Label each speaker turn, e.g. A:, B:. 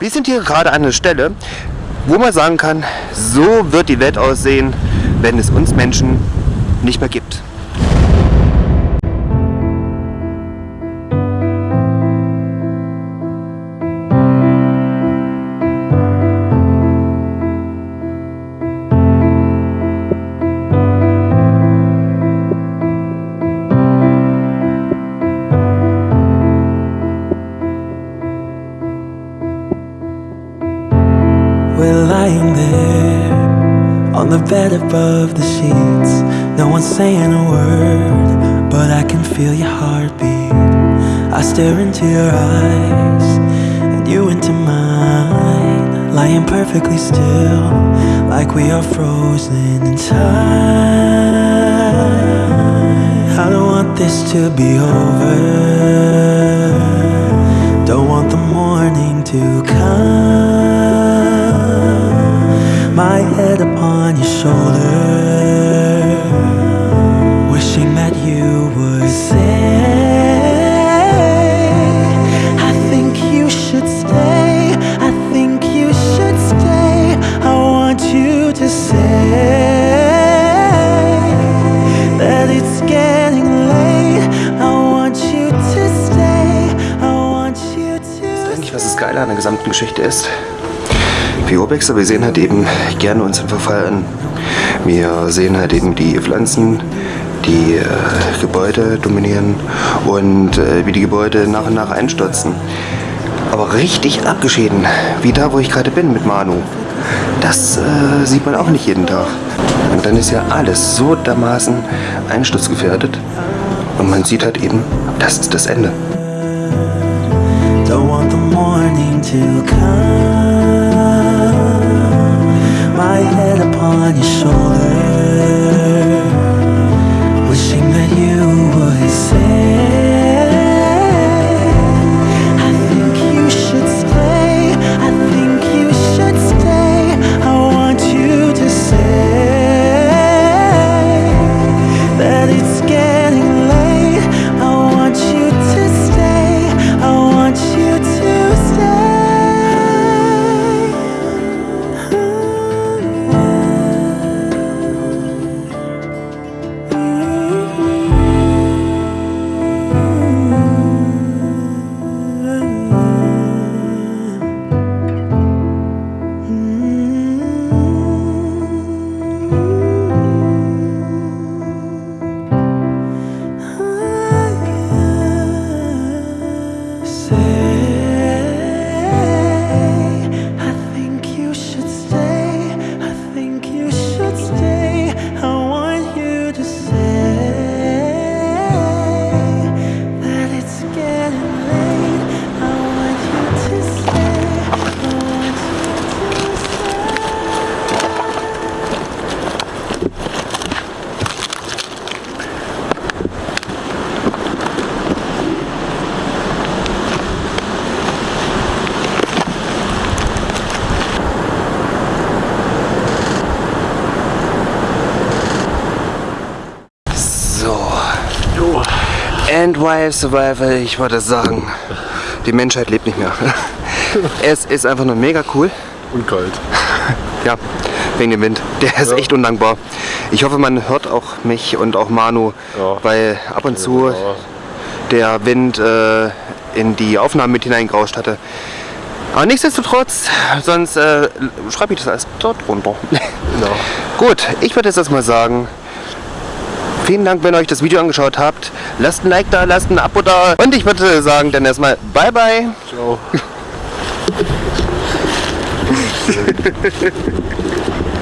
A: Wir sind hier gerade an einer Stelle, wo man sagen kann, so wird die Welt aussehen, wenn es uns Menschen nicht mehr gibt.
B: There on the bed above the sheets. No one's saying a word, but I can feel your heartbeat. I stare into your eyes and you into mine, lying perfectly still, like we are frozen in time. I don't want this to be over. Wishing that you would say, I think you should stay. I think you should stay. I want you to say that it's getting late. I want you to stay. I want you to
A: Eigentlich, was das Geile an der gesamten Geschichte ist, wir Urbexer, wir sehen halt eben gerne unseren Verfall an. Wir sehen halt eben die Pflanzen, die äh, Gebäude dominieren und äh, wie die Gebäude nach und nach einstürzen. Aber richtig abgeschieden, wie da, wo ich gerade bin mit Manu, das äh, sieht man auch nicht jeden Tag. Und dann ist ja alles so dermaßen einsturzgefährdet und man sieht halt eben, das ist das Ende.
B: Don't want the morning to come.
A: And Wild Survival, ich wollte sagen, die Menschheit lebt nicht mehr. Es ist einfach nur mega cool.
C: Und kalt.
A: Ja, wegen dem Wind. Der ist
C: Ja.
A: echt undankbar. Ich hoffe, man hört auch mich und auch Manu,
C: Ja.
A: weil ab und zu
C: Ja.
A: der Wind äh, in die Aufnahmen mit hineingerauscht hatte. Aber nichtsdestotrotz, sonst äh, schreibe ich das alles dort runter.
C: Genau.
A: Gut, ich würde jetzt erstmal sagen, vielen Dank, wenn ihr euch das Video angeschaut habt. Lasst ein Like da, lasst ein Abo da. Und ich würde sagen, dann erstmal bye bye.
C: Ciao.